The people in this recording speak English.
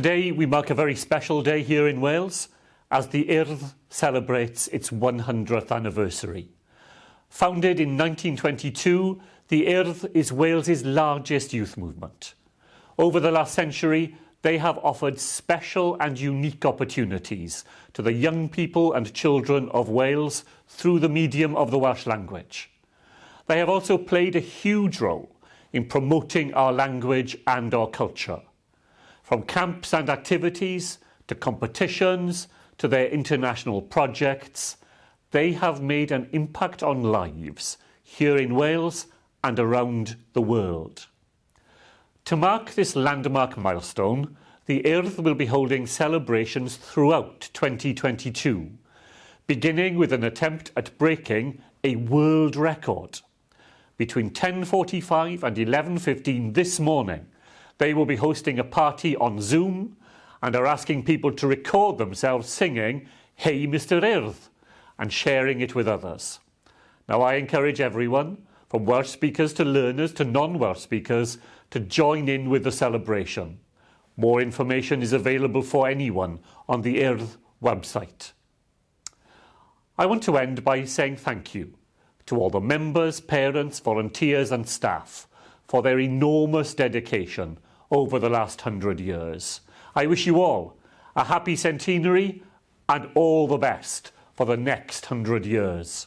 Today we mark a very special day here in Wales as the Urdd celebrates its 100th anniversary. Founded in 1922, the Urdd is Wales's largest youth movement. Over the last century, they have offered special and unique opportunities to the young people and children of Wales through the medium of the Welsh language. They have also played a huge role in promoting our language and our culture. From camps and activities to competitions to their international projects, they have made an impact on lives here in Wales and around the world. To mark this landmark milestone, the Urdd will be holding celebrations throughout 2022, beginning with an attempt at breaking a world record. Between 10.45 and 11.15 this morning, they will be hosting a party on Zoom and are asking people to record themselves singing Hey Mr Urdd and sharing it with others. Now I encourage everyone, from Welsh speakers to learners to non-Welsh speakers, to join in with the celebration. More information is available for anyone on the Urdd website. I want to end by saying thank you to all the members, parents, volunteers and staff for their enormous dedication over the last hundred years. I wish you all a happy centenary and all the best for the next hundred years.